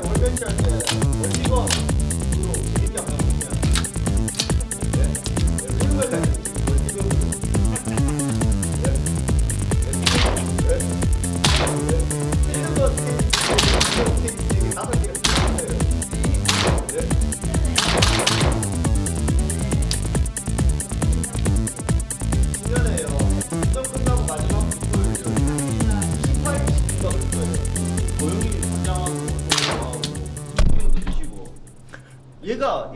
콘텐츠 할때 멀티건으로 재밌게 한번 보면 풀걸 다 멀티건으로? 이런 거 스테이지 스테이지 다섯 개가 있어요 네? 신년에요. 시험 끝나고 마지막 투표를 18일 시킨다고 했어요. 고영이 단장하고 얘가